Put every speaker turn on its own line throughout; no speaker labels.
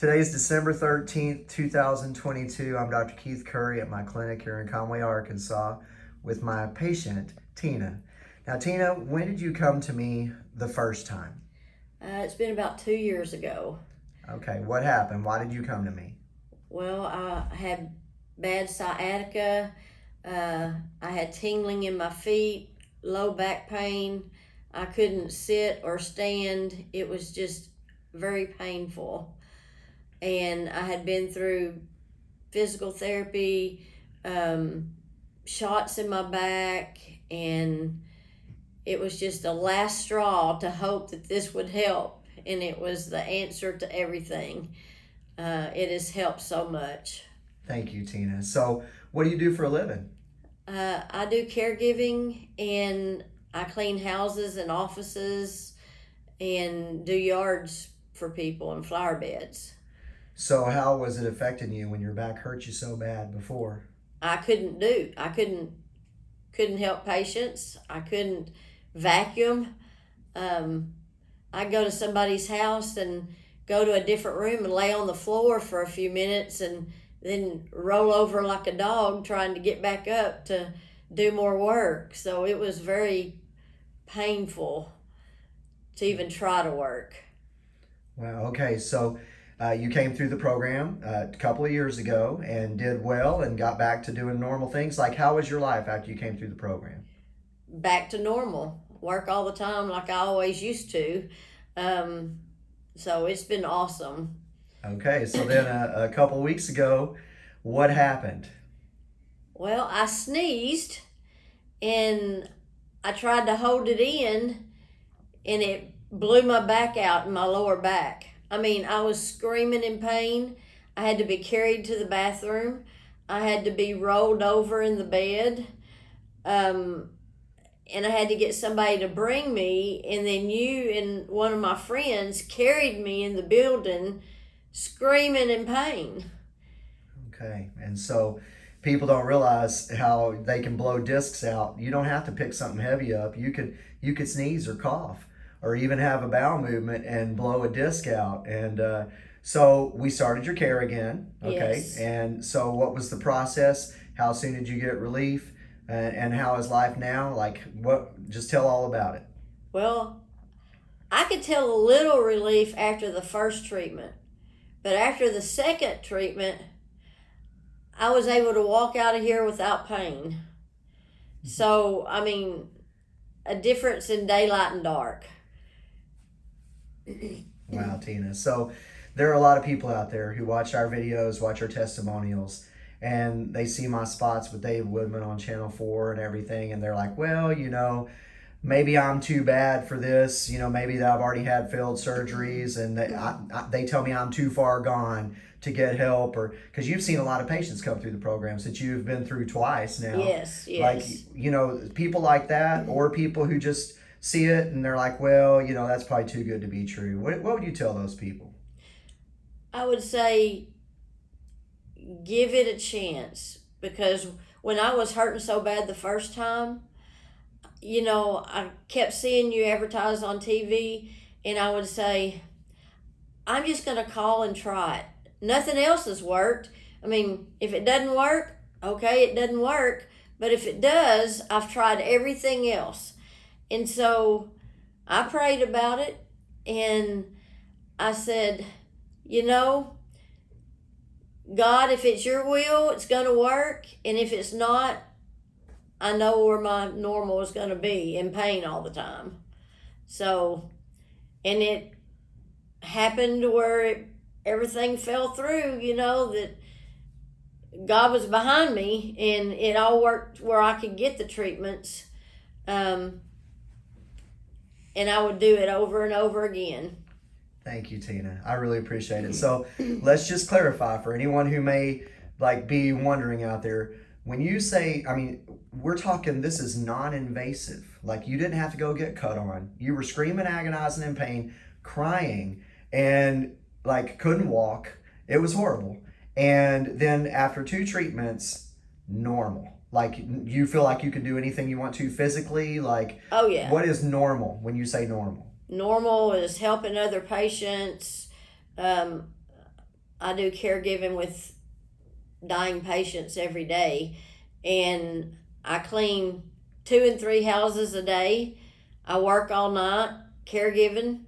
Today is December 13th, 2022. I'm Dr. Keith Curry at my clinic here in Conway, Arkansas with my patient, Tina. Now, Tina, when did you come to me the first time?
Uh, it's been about two years ago.
Okay, what happened? Why did you come to me?
Well, I had bad sciatica. Uh, I had tingling in my feet, low back pain. I couldn't sit or stand. It was just very painful and I had been through physical therapy, um, shots in my back, and it was just a last straw to hope that this would help. And it was the answer to everything. Uh, it has helped so much.
Thank you, Tina. So, what do you do for a living?
Uh, I do caregiving and I clean houses and offices and do yards for people and flower beds.
So how was it affecting you when your back hurt you so bad before?
I couldn't do. I couldn't couldn't help patients. I couldn't vacuum. Um, I'd go to somebody's house and go to a different room and lay on the floor for a few minutes and then roll over like a dog trying to get back up to do more work. So it was very painful to even try to work.
Well, okay. So uh, you came through the program uh, a couple of years ago and did well and got back to doing normal things. Like, how was your life after you came through the program?
Back to normal. Work all the time like I always used to. Um, so it's been awesome.
Okay, so then a, uh, a couple weeks ago, what happened?
Well, I sneezed and I tried to hold it in and it blew my back out in my lower back. I mean, I was screaming in pain. I had to be carried to the bathroom. I had to be rolled over in the bed. Um, and I had to get somebody to bring me. And then you and one of my friends carried me in the building screaming in pain.
Okay. And so people don't realize how they can blow discs out. You don't have to pick something heavy up. You could you could sneeze or cough or even have a bowel movement and blow a disc out. And uh, so we started your care again. Okay.
Yes.
And so what was the process? How soon did you get relief? And, and how is life now? Like what, just tell all about it.
Well, I could tell a little relief after the first treatment, but after the second treatment, I was able to walk out of here without pain. So, I mean, a difference in daylight and dark
wow, Tina. So there are a lot of people out there who watch our videos, watch our testimonials, and they see my spots with Dave Woodman on Channel 4 and everything, and they're like, well, you know, maybe I'm too bad for this. You know, maybe that I've already had failed surgeries, and they, I, I, they tell me I'm too far gone to get help, or because you've seen a lot of patients come through the programs that you've been through twice now.
Yes, yes.
Like, you know, people like that, or people who just see it and they're like, well, you know, that's probably too good to be true. What, what would you tell those people?
I would say give it a chance because when I was hurting so bad the first time, you know, I kept seeing you advertise on TV and I would say, I'm just going to call and try it. Nothing else has worked. I mean, if it doesn't work, okay, it doesn't work. But if it does, I've tried everything else. And so I prayed about it and I said, you know, God, if it's your will, it's going to work. And if it's not, I know where my normal is going to be in pain all the time. So, and it happened where it, everything fell through, you know, that God was behind me and it all worked where I could get the treatments. Um, and I would do it over and over again.
Thank you, Tina. I really appreciate it. So let's just clarify for anyone who may like be wondering out there. When you say, I mean, we're talking this is non-invasive. Like you didn't have to go get cut on. You were screaming, agonizing in pain, crying, and like couldn't walk. It was horrible. And then after two treatments, normal like you feel like you can do anything you want to physically like
oh yeah
what is normal when you say normal
normal is helping other patients um, I do caregiving with dying patients every day, and I clean two and three houses a day. I work all night caregiving,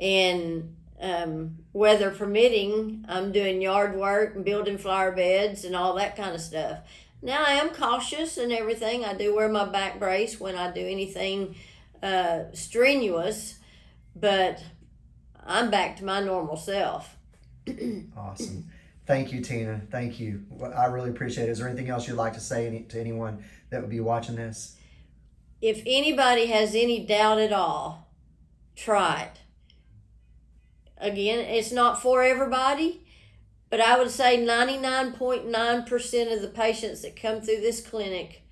and um, weather permitting, I'm doing yard work and building flower beds and all that kind of stuff. Now I am cautious and everything. I do wear my back brace when I do anything uh, strenuous, but I'm back to my normal self.
Awesome. Thank you, Tina. Thank you. I really appreciate it. Is there anything else you'd like to say to anyone that would be watching this?
If anybody has any doubt at all, try it. Again, it's not for everybody, but I would say 99.9% of the patients that come through this clinic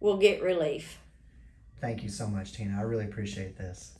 will get relief.
Thank you so much, Tina. I really appreciate this.